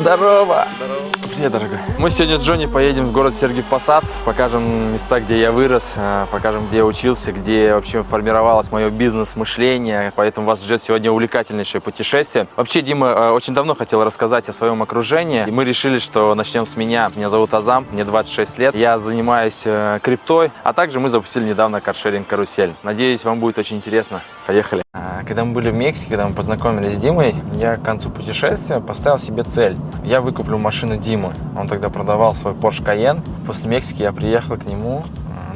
Здорово! Привет, дорогой. Мы сегодня с Джонни поедем в город Сергиев Посад, покажем места, где я вырос, э, покажем, где я учился, где вообще формировалось мое бизнес-мышление, поэтому вас ждет сегодня увлекательнейшее путешествие. Вообще, Дима э, очень давно хотел рассказать о своем окружении, и мы решили, что начнем с меня. Меня зовут Азам, мне 26 лет, я занимаюсь э, криптой, а также мы запустили недавно каршеринг-карусель. Надеюсь, вам будет очень интересно. Поехали! Когда мы были в Мексике, когда мы познакомились с Димой, я к концу путешествия поставил себе цель. Я выкуплю машину Димы. Он тогда продавал свой Porsche Cayenne. После Мексики я приехал к нему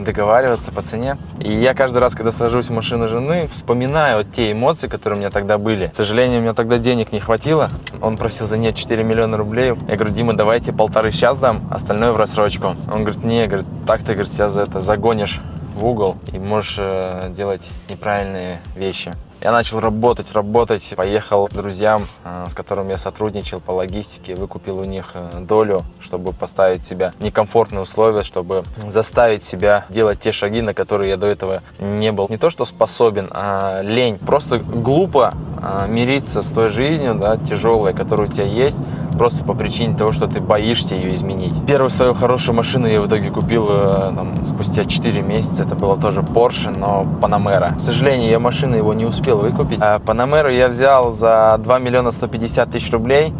договариваться по цене. И я каждый раз, когда сажусь в машину жены, вспоминаю те эмоции, которые у меня тогда были. К сожалению, у меня тогда денег не хватило. Он просил за нее 4 миллиона рублей. Я говорю, Дима, давайте полторы сейчас дам, остальное в рассрочку. Он говорит, не, говорит, так ты, говорит, себя за это загонишь в угол и можешь э, делать неправильные вещи. Я начал работать, работать, поехал к друзьям, э, с которыми я сотрудничал по логистике, выкупил у них э, долю, чтобы поставить себя в некомфортные условия, чтобы заставить себя делать те шаги, на которые я до этого не был. Не то, что способен, а лень. Просто глупо э, мириться с той жизнью, да, тяжелой, которая у тебя есть, просто по причине того, что ты боишься ее изменить. Первую свою хорошую машину я в итоге купил там, спустя 4 месяца. Это было тоже Porsche, но Panamera. К сожалению, я машину его не успел выкупить. А Panamera я взял за 2 миллиона 150 тысяч рублей.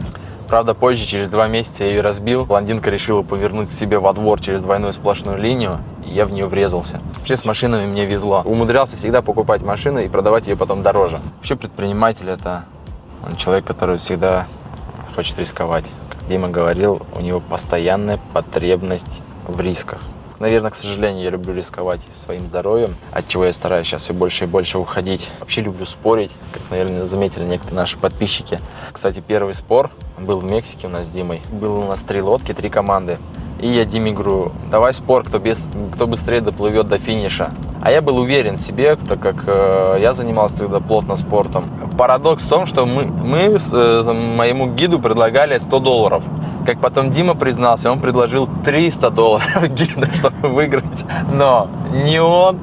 Правда, позже, через два месяца я ее разбил. Блондинка решила повернуть себе во двор через двойную сплошную линию, и я в нее врезался. Вообще с машинами мне везло. Умудрялся всегда покупать машины и продавать ее потом дороже. Вообще предприниматель – это человек, который всегда хочет рисковать. Как Дима говорил, у него постоянная потребность в рисках. Наверное, к сожалению, я люблю рисковать своим здоровьем, от чего я стараюсь сейчас все больше и больше уходить. Вообще люблю спорить, как, наверное, заметили некоторые наши подписчики. Кстати, первый спор был в Мексике у нас с Димой. Было у нас три лодки, три команды. И я говорю, давай спор, кто, без, кто быстрее доплывет до финиша. А я был уверен в себе, так как э, я занимался тогда плотно спортом. Парадокс в том, что мы, мы с, э, моему гиду предлагали 100 долларов. Как потом Дима признался, он предложил 300 долларов гида, чтобы выиграть. Но ни он,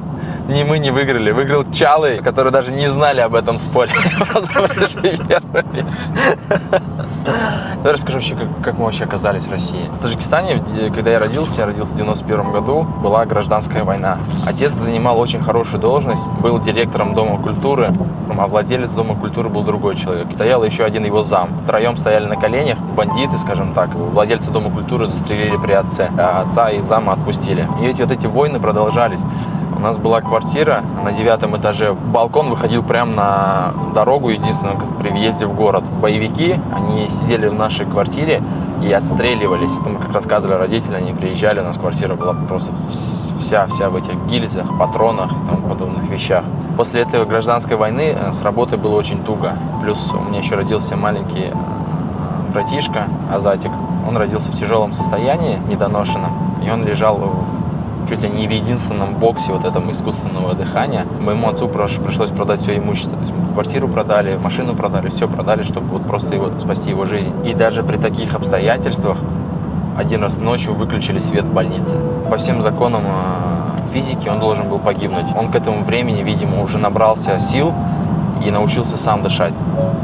ни мы не выиграли. Выиграл Чалы, которые даже не знали об этом споре. Давай расскажу вообще, как, как мы вообще оказались в России. В Таджикистане, когда я родился, я родился в 91 году, была гражданская война. Отец занимал очень хорошую должность, был директором Дома культуры, а владелец Дома культуры был другой человек. Стоял еще один его зам. Втроем стояли на коленях, бандиты, скажем так. Владельца Дома культуры застрелили при отце, а отца и зама отпустили. И эти вот эти войны продолжались. У нас была квартира на девятом этаже. Балкон выходил прямо на дорогу, единственную при въезде в город. Боевики, они сидели в нашей квартире и отстреливались. Мы, как рассказывали родители, они приезжали, у нас квартира была просто вся-вся в этих гильзах, патронах и тому подобных вещах. После этой гражданской войны э, с работой было очень туго. Плюс у меня еще родился маленький э, братишка Азатик. Он родился в тяжелом состоянии, недоношенном, и он лежал чуть ли не в единственном боксе вот этом искусственного дыхания. Моему отцу пришлось продать все имущество. То есть квартиру продали, машину продали, все продали, чтобы вот просто его, спасти его жизнь. И даже при таких обстоятельствах один раз ночью выключили свет в больнице. По всем законам э, физики он должен был погибнуть. Он к этому времени, видимо, уже набрался сил и научился сам дышать.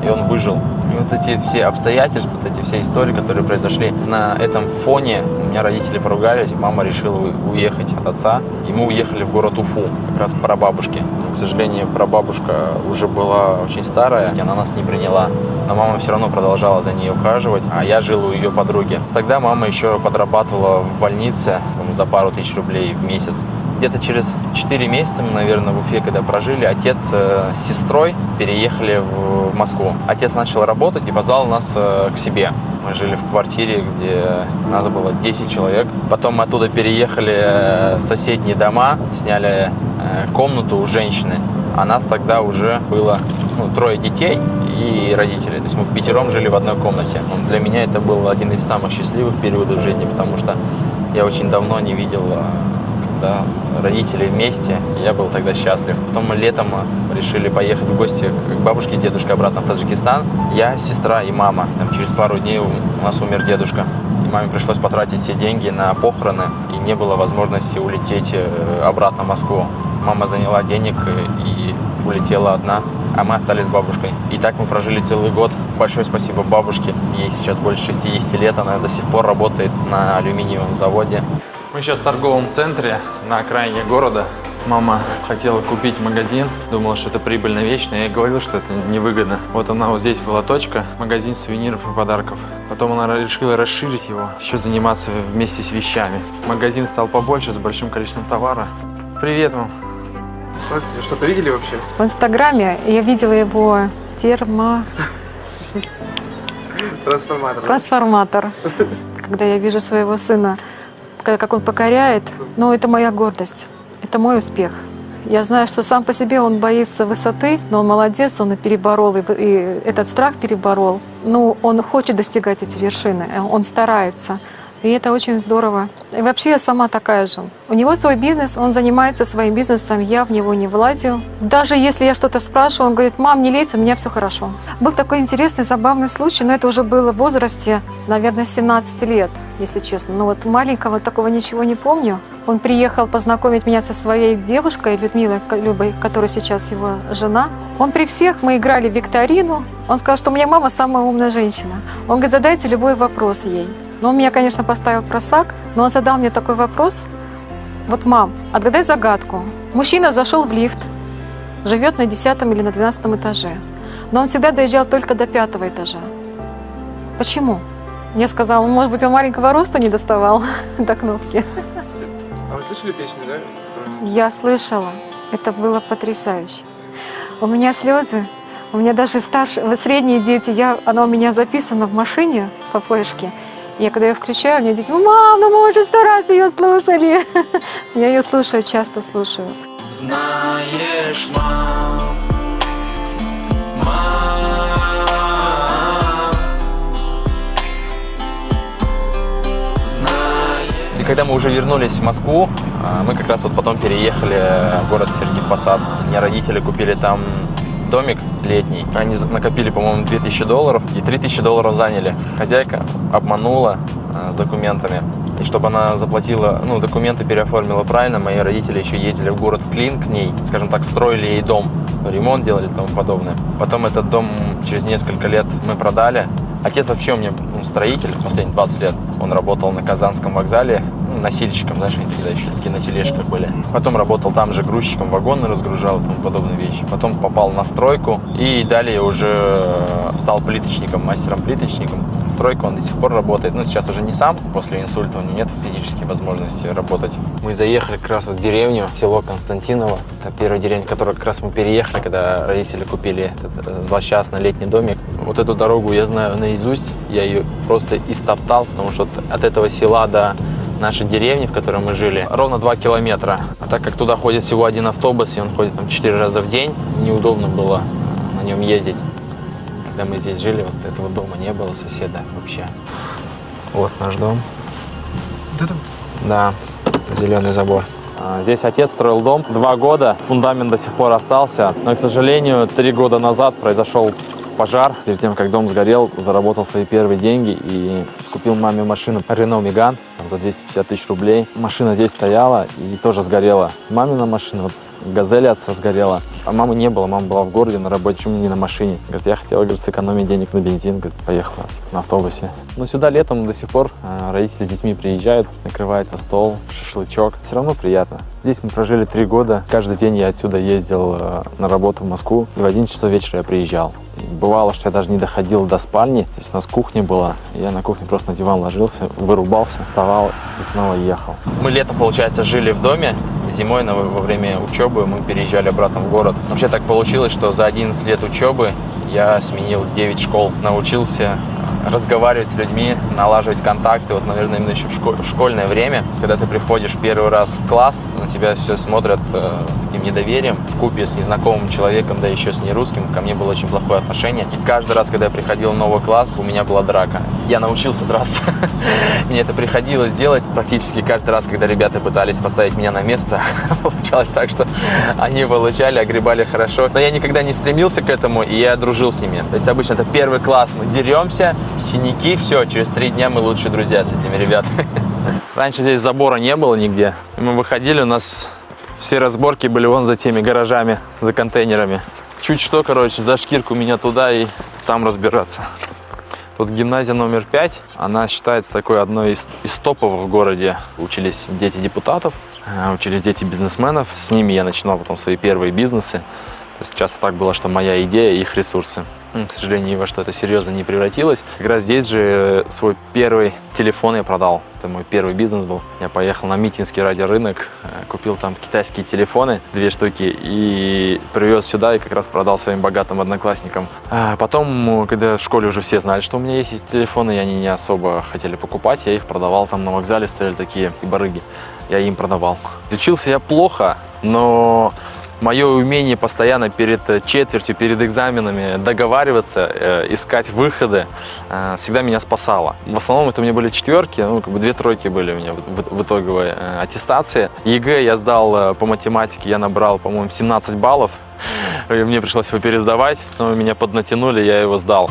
И он выжил. И вот эти все обстоятельства, вот эти все истории, которые произошли на этом фоне, у меня родители поругались, мама решила уехать от отца, и мы уехали в город Уфу, как раз к прабабушке. К сожалению, прабабушка уже была очень старая, она нас не приняла, но мама все равно продолжала за ней ухаживать, а я жил у ее подруги. Тогда мама еще подрабатывала в больнице за пару тысяч рублей в месяц. Где-то через 4 месяца мы, наверное, в Уфе, когда прожили, отец э, с сестрой переехали в Москву. Отец начал работать и позвал нас э, к себе. Мы жили в квартире, где нас было 10 человек. Потом мы оттуда переехали э, в соседние дома, сняли комнату у женщины. А нас тогда уже было ну, трое детей и родители. То есть мы в пятером жили в одной комнате. Для меня это был один из самых счастливых периодов жизни, потому что я очень давно не видел да, родители вместе, я был тогда счастлив. Потом мы летом решили поехать в гости к бабушке с дедушкой обратно в Таджикистан. Я, сестра и мама. Там, через пару дней у нас умер дедушка. И маме пришлось потратить все деньги на похороны, и не было возможности улететь э, обратно в Москву. Мама заняла денег и улетела одна. а мы остались с бабушкой. И так мы прожили целый год. Большое спасибо бабушке. Ей сейчас больше 60 лет, она до сих пор работает на алюминиевом заводе. Мы сейчас в торговом центре на окраине города. Мама хотела купить магазин, думала, что это прибыльная вещь, но я ей говорил, что это невыгодно. Вот она вот здесь была точка, магазин сувениров и подарков. Потом она решила расширить его, еще заниматься вместе с вещами. Магазин стал побольше, с большим количеством товара. Привет вам. Смотрите, что-то видели вообще? В Инстаграме я видела его термо... Трансформатор. трансформатор. Когда я вижу своего сына, когда- как он покоряет, ну, это моя гордость, это мой успех. Я знаю, что сам по себе он боится высоты, но он молодец, он и переборол, и, и этот страх переборол. Ну, он хочет достигать эти вершины, он старается. И это очень здорово. И вообще я сама такая же. У него свой бизнес, он занимается своим бизнесом, я в него не влазю. Даже если я что-то спрашиваю, он говорит, мам, не лезь, у меня все хорошо. Был такой интересный, забавный случай, но это уже было в возрасте, наверное, 17 лет, если честно. Но вот маленького такого ничего не помню. Он приехал познакомить меня со своей девушкой, Людмилой Любой, которая сейчас его жена. Он при всех, мы играли в викторину. Он сказал, что у меня мама самая умная женщина. Он говорит, задайте любой вопрос ей. Но он меня, конечно, поставил просак, но он задал мне такой вопрос. Вот, мам, отгадай загадку. Мужчина зашел в лифт, живет на 10 или на 12 этаже, но он всегда доезжал только до пятого этажа. Почему? Мне сказал, «Ну, может быть, он маленького роста не доставал до кнопки. А вы слышали песню, да? которую- Я слышала, это было потрясающе. У меня слезы, у меня даже старшие, средние дети, я, она у меня записана в машине по флешке. Я когда ее включаю, мне дети, мам, ну мы уже сто раз ее слушали. Я ее слушаю, часто слушаю. Знаешь, мам, мам, И когда мы уже вернулись в Москву, а, мы как раз вот потом переехали в город Сергиев Посад. Мне родители купили там домик летний. Они накопили, по-моему, 2000 долларов и 3000 долларов заняли. Хозяйка обманула а, с документами. И чтобы она заплатила, ну, документы переоформила правильно, мои родители еще ездили в город Клин к ней, скажем так, строили ей дом, ремонт делали и тому подобное. Потом этот дом через несколько лет мы продали. Отец вообще у меня ну, строитель последние 20 лет. Он работал на Казанском вокзале, носильщиком, они тогда еще такие на тележках были. Потом работал там же грузчиком, вагоны разгружал и тому подобные вещи. Потом попал на стройку и далее уже э, стал плиточником, мастером-плиточником. Стройка он до сих пор работает. Ну, сейчас уже не сам, после инсульта у него нет физической возможности работать. Мы заехали как раз в деревню, село Константиново. Это первая деревня, в которую как раз мы переехали, когда родители купили этот э, злосчастный летний домик. Вот эту дорогу я знаю наизусть, я ее просто истоптал, потому что от этого села до нашей деревни, в которой мы жили, ровно 2 километра. А так как туда ходит всего один автобус, и он ходит там 4 раза в день, неудобно было на нем ездить. Когда мы здесь жили, вот этого дома не было, соседа вообще. Вот наш дом. Да, зеленый забор. А, Здесь отец строил дом два года, фундамент до сих пор остался, но, к сожалению, три года назад произошел пожар. Перед тем, как дом сгорел, заработал свои первые деньги и купил маме машину Renault Megane за 250 тысяч рублей. Машина здесь стояла и тоже сгорела. Мамина машина, Газель отца сгорела. А мамы не было, мама была в городе на работе, почему не на машине? Говорит, я хотела, говорит, сэкономить денег на бензин, говорит, поехала на автобусе. Но сюда летом до сих пор э, родители с детьми приезжают, накрывается стол, шашлычок. Все равно приятно. Здесь мы прожили три года. Каждый день я отсюда ездил э, на работу в Москву, и в 11 часов вечера я приезжал. Бывало, что я даже не доходил до спальни, то есть у нас кухня была. Я на кухне просто на диван ложился, вырубался, вставал и снова ехал. Мы лето, получается, жили в доме. Зимой на- во время учебы мы переезжали обратно в город. Вообще так получилось, что за 11 лет учебы я сменил 9 школ. Научился разговаривать с людьми, налаживать контакты. Вот, наверное, именно еще в, шко- в школьное время, когда ты приходишь первый раз в класс, на тебя все смотрят э, с таким недоверием, в купе с незнакомым человеком, да еще с нерусским. Ко мне было очень плохое отношение. И каждый раз, когда я приходил в новый класс, у меня была драка. Я научился драться. Мне это приходилось делать практически каждый раз, когда ребята пытались поставить меня на место. Получалось так, что они получали, огребали хорошо. Но я никогда не стремился к этому, и я дружил с ними. То есть обычно это первый класс, мы деремся, синяки, все, через три дня мы лучшие друзья с этими ребятами. Раньше здесь забора не было нигде. Мы выходили, у нас все разборки были вон за теми гаражами, за контейнерами. Чуть что, короче, за шкирку меня туда и там разбираться. Тут гимназия номер пять, она считается такой одной из, из топовых в городе. Учились дети депутатов, э, учились дети бизнесменов. С ними я начинал потом свои первые бизнесы. То есть часто так было, что моя идея, их ресурсы. М, К сожалению, ни во что это серьезно не превратилось. Как раз здесь же э, свой первый телефон я продал. Это мой первый бизнес был. Я поехал на Митинский радиорынок, э, купил там китайские телефоны, две штуки, и привез сюда и как раз продал своим богатым одноклассникам. А потом, э, когда в школе уже все знали, что у меня есть эти телефоны, и они не особо хотели покупать, я их продавал. Там на вокзале стояли такие барыги. Я им продавал. Учился я плохо, но мое умение постоянно перед э, четвертью, перед экзаменами договариваться, э, искать выходы, э, всегда меня спасало. В основном это у меня были четверки, ну, как бы две тройки были у меня в, итоговой аттестации. ЕГЭ я сдал по математике, я набрал, по-моему, 17 баллов. И мне пришлось его пересдавать, но меня поднатянули, я его сдал.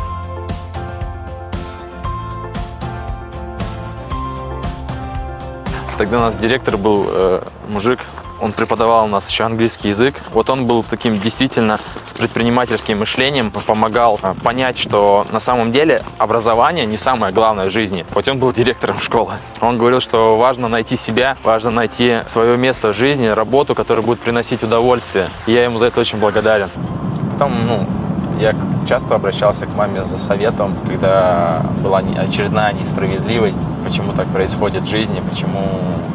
Тогда у нас директор был э, мужик, он преподавал у нас еще английский язык. Вот он был таким действительно с предпринимательским мышлением, помогал э, понять, что на самом деле образование не самое главное в жизни. Хоть он был директором школы. Он говорил, что важно найти себя, важно найти свое место в жизни, работу, которая будет приносить удовольствие. И я ему за это очень благодарен. Потом, ну, я часто обращался к маме за советом, когда была очередная несправедливость, почему так происходит в жизни, почему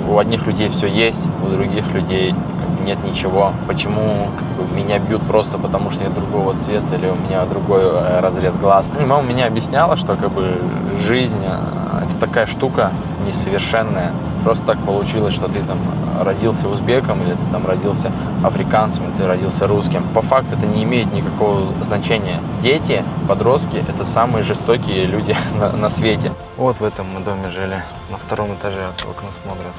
у одних людей все есть, у других людей нет ничего, почему как бы, меня бьют просто потому, что я другого цвета или у меня другой э, разрез глаз. И мама меня объясняла, что как бы жизнь э, это такая штука несовершенная. Просто так получилось, что ты там родился узбеком, или ты там родился африканцем, или ты родился русским. По факту это не имеет никакого значения. Дети, подростки – это самые жестокие люди на, на свете. Вот в этом мы доме жили, на втором этаже окна смотрят.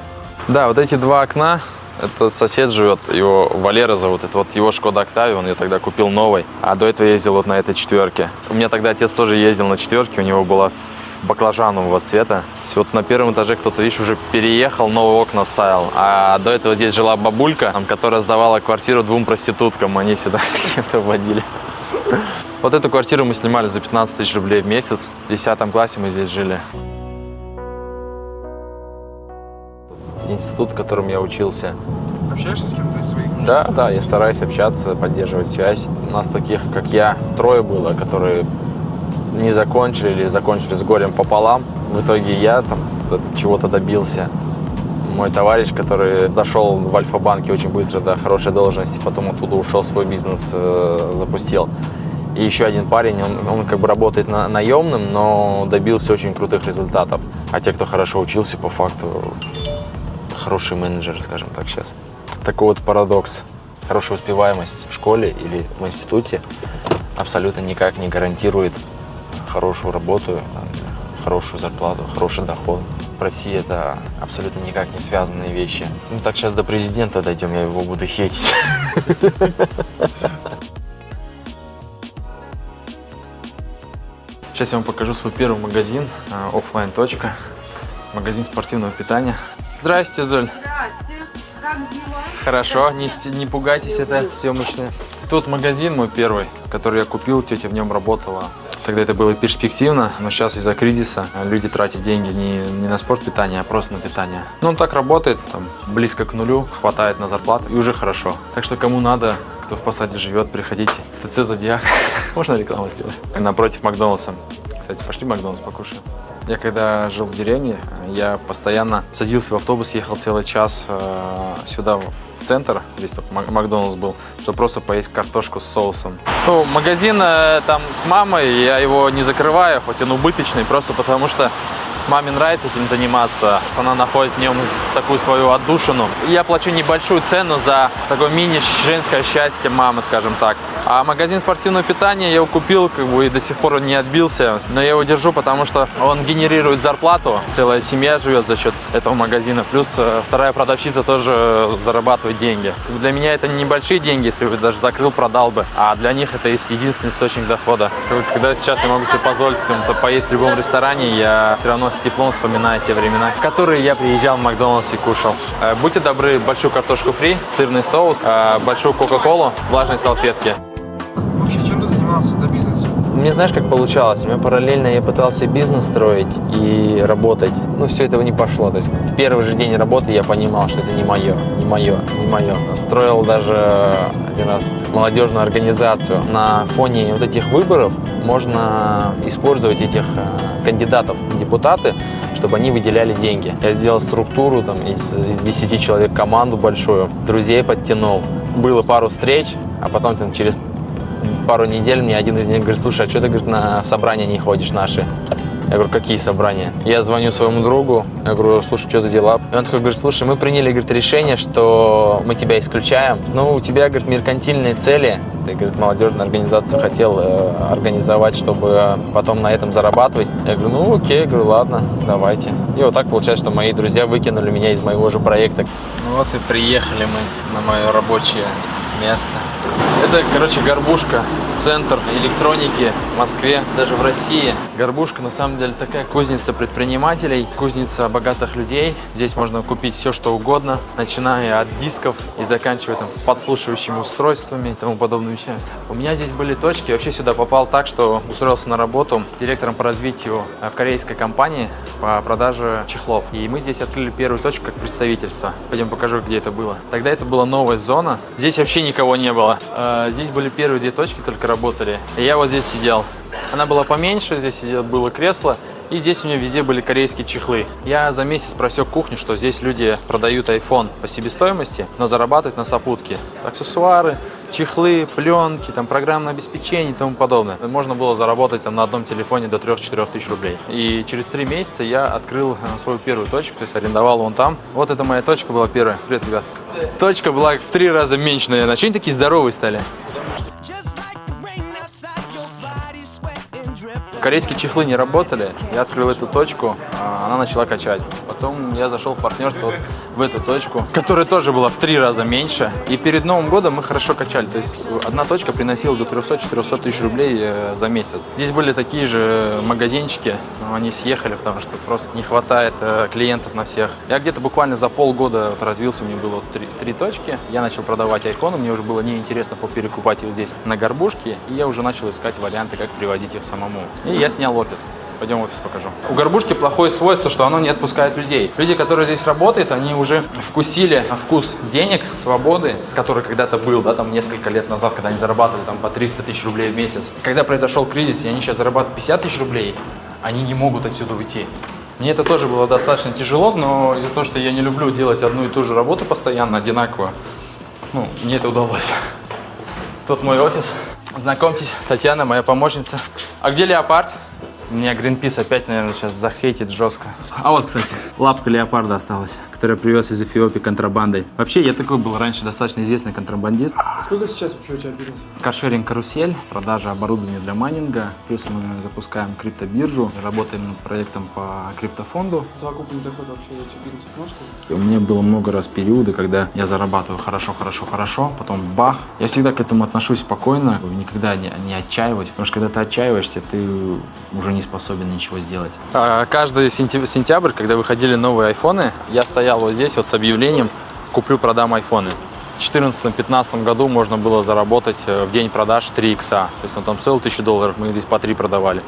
Да, вот эти два окна, это сосед живет, его Валера зовут, это вот его Шкода Октавия, он ее тогда купил новой, а до этого ездил вот на этой четверке. У меня тогда отец тоже ездил на четверке, у него была баклажанового цвета. Вот на первом этаже кто-то, видишь, уже переехал, новые окна ставил. А до этого здесь жила бабулька, там, которая сдавала квартиру двум проституткам, они сюда кем-то вводили. Вот эту квартиру мы снимали за 15 тысяч рублей в месяц. В 10 классе мы здесь жили. Институт, в котором я учился. Общаешься с кем-то из своих? Да, да, я стараюсь общаться, поддерживать связь. У нас таких, как я, трое было, которые не закончили или закончили с горем пополам. В итоге я там чего-то добился. Мой товарищ, который дошел в Альфа-банке очень быстро до хорошей должности, потом оттуда ушел, свой бизнес э, запустил. И еще один парень, он, он как бы работает на, наемным, но добился очень крутых результатов. А те, кто хорошо учился, по факту хорошие менеджеры, скажем так сейчас. Такой вот парадокс. Хорошая успеваемость в школе или в институте абсолютно никак не гарантирует хорошую работу, хорошую зарплату, хороший доход. В России это абсолютно никак не связанные вещи. Ну так сейчас до президента дойдем, я его буду хейтить. Сейчас я вам покажу свой первый магазин, а, оффлайн точка, магазин спортивного питания. Здрасте, Золь. Здрасте, как дела? Хорошо, не, не пугайтесь, это съемочное. Тут магазин мой первый, который я купил, тетя в нем работала. Тогда это было перспективно, но сейчас из-за кризиса люди тратят деньги не, не на спорт питание, а просто на питание. Ну, так работает, там, близко к нулю, хватает на зарплату и уже хорошо. Так что кому надо, кто в посаде живет, приходите. ТЦ Зодиак. Можно рекламу сделать? Напротив Макдональдса. Кстати, пошли Макдональдс покушаем. Я когда жил в деревне, я постоянно садился в автобус, ехал целый час э, сюда, в центр, здесь только Мак- Макдональдс был, чтобы просто поесть картошку с соусом. Ну, магазин э, там с мамой, я его не закрываю, хоть он убыточный, просто потому что маме нравится этим заниматься. Она находит в нем такую свою отдушину. Я плачу небольшую цену за такое мини-женское счастье мамы, скажем так. А магазин спортивного питания я его купил, как бы, и до сих пор он не отбился. Но я его держу, потому что он генерирует зарплату. Целая семья живет за счет этого магазина. Плюс э, вторая продавщица тоже зарабатывает деньги. Для меня это небольшие деньги, если бы даже закрыл, продал бы. А для них это есть единственный источник дохода. Когда сейчас я могу себе позволить поесть в любом ресторане, я все равно с теплом вспоминаю те времена, в которые я приезжал в Макдональдс и кушал. Э, Будьте добры, большую картошку фри, сырный соус, э, большую кока-колу, влажные салфетки. Мне знаешь, как получалось? У меня параллельно я пытался бизнес строить и работать. Ну, все этого не пошло. То есть в первый же день работы я понимал, что это не мое, не мое, не мое. Строил даже один раз молодежную организацию. На фоне вот этих выборов можно использовать этих э, кандидатов в депутаты, чтобы они выделяли деньги. Я сделал структуру там, из, из 10 человек, команду большую, друзей подтянул. Было пару встреч, а потом там, через пару недель мне один из них говорит, слушай, а что ты говорит, на собрания не ходишь наши? Я говорю, какие собрания? Я звоню своему другу, я говорю, слушай, что за дела? И он такой говорит, слушай, мы приняли говорит, решение, что мы тебя исключаем. Ну, у тебя, говорит, меркантильные цели. Ты, говорит, молодежную организацию хотел э, организовать, чтобы потом на этом зарабатывать. Я говорю, ну, окей, я говорю, ладно, давайте. И вот так получается, что мои друзья выкинули меня из моего же проекта. Ну вот и приехали мы на мое рабочее место. Это, короче, горбушка, центр электроники в Москве, даже в России. Горбушка, на самом деле, такая кузница предпринимателей, кузница богатых людей. Здесь можно купить все, что угодно, начиная от дисков и заканчивая там подслушивающими устройствами и тому подобными вещами. У меня здесь были точки, я вообще сюда попал так, что устроился на работу директором по развитию в корейской компании по продаже чехлов. И мы здесь открыли первую точку как представительство. Пойдем покажу, где это было. Тогда это была новая зона. Здесь вообще никого не было. А, Здесь были первые две точки, только работали. И я вот здесь сидел. Она была поменьше, здесь было кресло. И здесь у меня везде были корейские чехлы. Я за месяц просек кухню, что здесь люди продают iPhone по себестоимости, но зарабатывают на сопутке. Аксессуары, чехлы, пленки, там, программное обеспечение и тому подобное. Можно было заработать там, на одном телефоне до 3-4 тысяч рублей. И через три месяца я открыл э, свою первую точку, то есть арендовал вон там. Вот это моя точка была первая. Привет, ребят. Точка была в три раза меньше, наверное. Чего они такие здоровые стали? Корейские чехлы не работали, я открыл эту точку, а она начала качать. Потом я зашел в партнерство вот в эту точку, которая тоже была в три раза меньше. И перед Новым годом мы хорошо качали. То есть одна точка приносила до 300-400 тысяч рублей э, за месяц. Здесь были такие же магазинчики, но они съехали, потому что просто не хватает э, клиентов на всех. Я где-то буквально за полгода вот развился, меня было три, три точки. Я начал продавать айфоны, мне уже было неинтересно перекупать их здесь на горбушке. И я уже начал искать варианты, как привозить их самому. И я снял офис. Пойдем офис покажу. У горбушки плохое свойство, что оно не отпускает людей. Люди, которые здесь работают, они уже вкусили вкус денег, свободы, который когда-то был, да, там несколько лет назад, когда они зарабатывали там по 300 тысяч рублей в месяц. Когда произошел кризис, и они сейчас зарабатывают 50 тысяч рублей, они не могут отсюда уйти. Мне это тоже было достаточно тяжело, но из-за того, что я не люблю делать одну и ту же работу постоянно, одинаково, ну, мне это удалось. Тут мой офис. Знакомьтесь, Татьяна, моя помощница. А где леопард? Меня Greenpeace опять, наверное, сейчас захейтит жестко. А вот, кстати, лапка леопарда осталась, которую я привез из Эфиопии контрабандой. Вообще, я такой был раньше достаточно известный контрабандист. Сколько сейчас вообще у тебя бизнес? Каршеринг «Карусель», продажа оборудования для майнинга. Плюс мы запускаем криптобиржу, работаем над проектом по криптофонду. Совокупный доход вообще этих бизнесов сказать? У меня было много раз периоды, когда я зарабатываю хорошо, хорошо, хорошо, потом бах. Я всегда к этому отношусь спокойно, никогда не, не отчаиваюсь, потому что когда ты отчаиваешься, ты уже не способен ничего сделать. каждый сентя- сентябрь, когда выходили новые айфоны, я стоял вот здесь вот с объявлением «Куплю-продам айфоны». В 2014-2015 году можно было заработать э, в день продаж 3 икса. То есть он там стоил 1000 долларов, мы здесь по 3 продавали.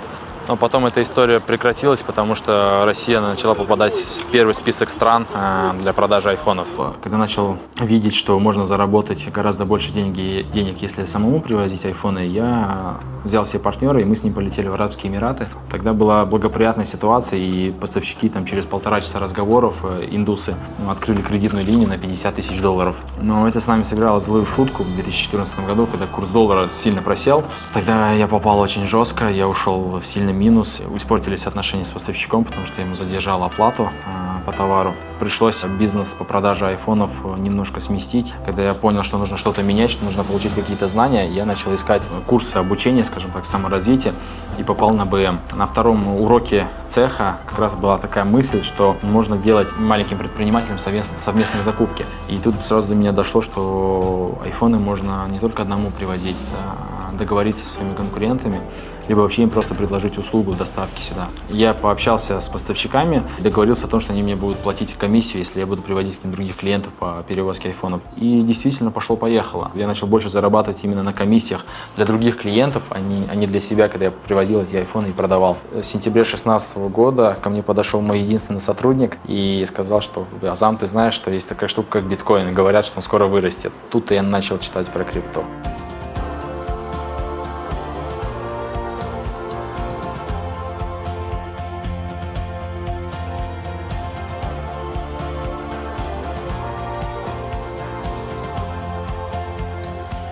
Но потом эта история прекратилась, потому что Россия начала попадать в первый список стран э, для продажи айфонов. Когда начал видеть, что можно заработать гораздо больше деньги, денег, если самому привозить айфоны, я взял себе партнера, и мы с ним полетели в Арабские Эмираты. Тогда была благоприятная ситуация, и поставщики там через полтора часа разговоров, э, индусы, ну, открыли кредитную линию на 50 тысяч долларов. Но это с нами сыграло злую шутку в 2014 году, когда курс доллара сильно просел. Тогда я попал очень жестко, я ушел в сильный минус. Испортились отношения с поставщиком, потому что я ему задержал оплату э, по товару. Пришлось бизнес по продаже айфонов немножко сместить. Когда я понял, что нужно что-то менять, что нужно получить какие-то знания, я начал искать курсы обучения, скажем так, саморазвития и попал на БМ. На втором уроке цеха как раз была такая мысль, что можно делать маленьким предпринимателям совместно- совместные закупки. И тут сразу до меня дошло, что айфоны можно не только одному привозить, да, договориться со своими конкурентами, либо вообще им просто предложить услугу доставки сюда. Я пообщался с поставщиками, договорился о том, что они мне будут платить комиссию, если я буду приводить к ним других клиентов по перевозке айфонов. И действительно пошло-поехало. Я начал больше зарабатывать именно на комиссиях для других клиентов, а не, а не для себя, когда я приводил эти айфоны и продавал. В сентябре 2016 года ко мне подошел мой единственный сотрудник и сказал, что Азам, ты знаешь, что есть такая штука, как биткоин, и говорят, что он скоро вырастет. Тут я начал читать про крипту.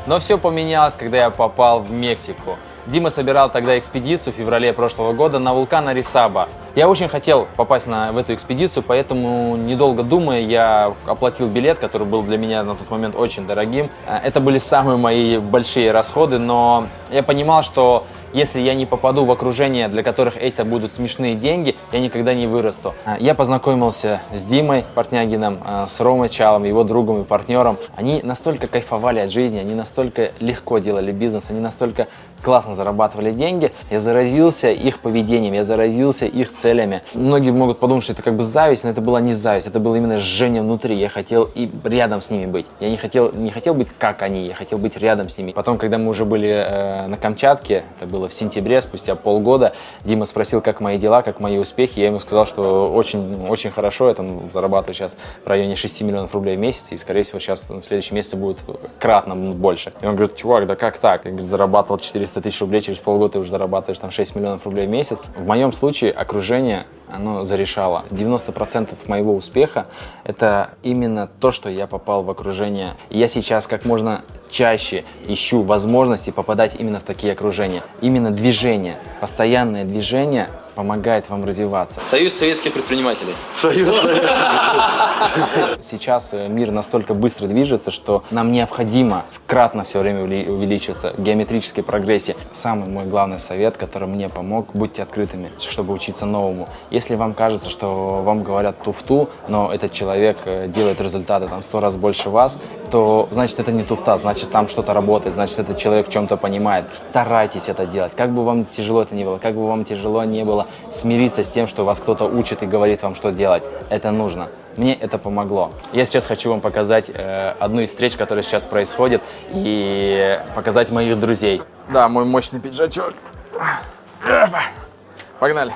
Но все поменялось, когда я попал в Мексику. Дима собирал тогда экспедицию в феврале прошлого года на вулкан Арисаба. Я очень хотел попасть на, в эту экспедицию, поэтому, недолго думая, я оплатил билет, который был для меня на тот момент очень дорогим. Э, Это были самые мои большие расходы, но я понимал, что если я не попаду в окружение, для которых это будут смешные деньги, я никогда не вырасту. А, Я познакомился с Димой Портнягиным, а, с Ромой Чалом, его другом и партнером. Они настолько кайфовали от жизни, они настолько легко делали бизнес, они настолько классно зарабатывали деньги. Я заразился их поведением, я заразился их целями. Многие могут подумать, что это как бы зависть, но это была не зависть, это было именно жжение внутри. Я хотел и рядом с ними быть. Я не хотел, не хотел быть как они, я хотел быть рядом с ними. Потом, когда мы уже были э, на Камчатке, это было в сентябре, спустя полгода, Дима спросил, как мои дела, как мои успехи. Я ему сказал, что очень, очень хорошо, я там зарабатываю сейчас в районе 6 миллионов рублей в месяц, и, скорее всего, сейчас в следующем месяце будет кратно больше. И он говорит, чувак, да как так? Я говорит, зарабатывал 400 тысяч рублей, через полгода ты уже зарабатываешь там 6 миллионов рублей в месяц. В моем случае окружение оно зарешало. 90% моего успеха – это именно то, что я попал в окружение. И я сейчас как можно чаще ищу возможности попадать именно в такие окружения. Именно движение, постоянное движение помогает вам развиваться. Союз советских предпринимателей. Сейчас э, мир настолько быстро движется, что нам необходимо кратно все время увеличиваться в геометрической прогрессии. Самый мой главный совет, который мне помог, будьте открытыми, чтобы учиться новому. Если вам кажется, что вам говорят туфту, но этот человек э, делает результаты там сто раз больше вас, то значит это не туфта, значит там что-то работает, значит этот человек в чем-то понимает. Старайтесь это делать. Как бы вам тяжело это не было, как бы вам тяжело не было смириться с тем, что вас кто-то учит и говорит вам, что делать. Это нужно. Мне это помогло. Я сейчас хочу вам показать э, одну из встреч, которая сейчас происходит, и показать моих друзей. Да, мой мощный пиджачок. Погнали.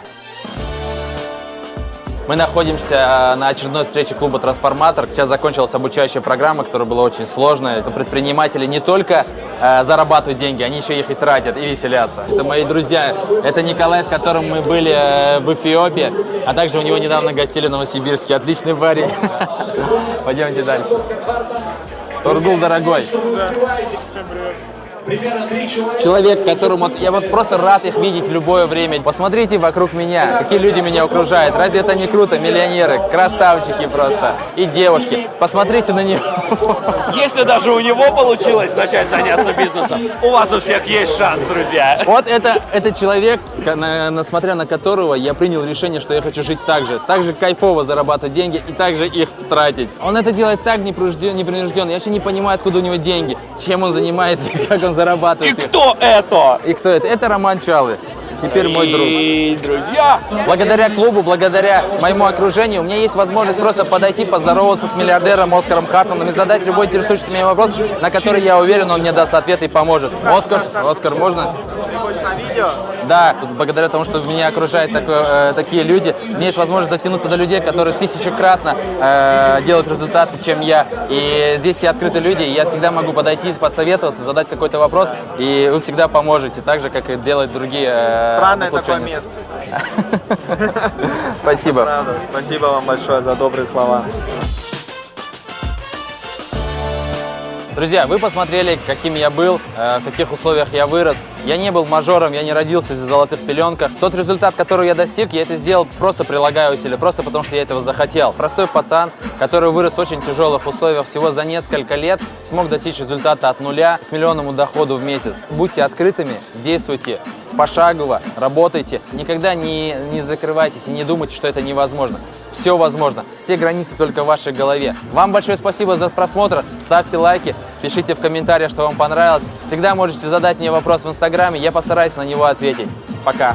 Мы находимся на очередной встрече клуба «Трансформатор». Сейчас закончилась обучающая программа, которая была очень сложная. Предприниматели не только э, зарабатывают деньги, они еще их и тратят, и веселятся. Это мои друзья. Это Николай, с которым мы были э, в Эфиопии, а также у него недавно гостили в Новосибирске. Отличный парень. Пойдемте дальше. Тургул, дорогой. Человек, которому я вот просто рад их видеть в любое время. Посмотрите вокруг меня, какие люди меня окружают. Разве это не круто? Миллионеры, красавчики просто и девушки. Посмотрите на них. Если даже у него получилось начать заняться бизнесом, у вас у всех есть шанс, друзья. Вот это, это человек, на, на- смотря на которого я принял решение, что я хочу жить так же. Так же кайфово зарабатывать деньги и также их тратить. Он это делает так непринужденно. непринужденно. Я вообще не понимаю, откуда у него деньги, чем он занимается как он И зарабатывает. их. кто это? И кто это? Это Роман Чалы. Теперь мой друг. И, друзья, Благодаря клубу, благодаря моему окружению, у меня есть возможность просто подойти, поздороваться с миллиардером Оскаром Хартманом и задать любой интересующий меня вопрос, на который, я уверен, он мне даст ответ и поможет. Оскар, Оскар, можно? Да, благодаря тому, что меня окружают такое, э, такие люди, мне есть возможность дотянуться до людей, которые тысячекратно э, делают результаты, чем я. И здесь все открытые люди, и я всегда могу подойти, посоветоваться, задать какой-то вопрос, и вы всегда поможете, так же, как и делают другие э, Странное такое место. Спасибо. Правда. Спасибо вам большое за добрые слова. Друзья, вы посмотрели, каким я был, э, в каких условиях я вырос. Я не был мажором, я не родился в золотых пеленках. Тот результат, который я достиг, я это сделал просто прилагая усилия, просто потому что я этого захотел. Простой пацан, который вырос в очень тяжелых условиях, всего за несколько лет смог достичь результата от нуля к миллионному доходу в месяц. Будьте открытыми, действуйте пошагово, работайте. Никогда не, не закрывайтесь и не думайте, что это невозможно. Все возможно. Все границы только в вашей голове. Вам большое спасибо за просмотр. Ставьте лайки, пишите в комментариях, что вам понравилось. Всегда можете задать мне вопрос в инстаграме, я постараюсь на него ответить. Пока.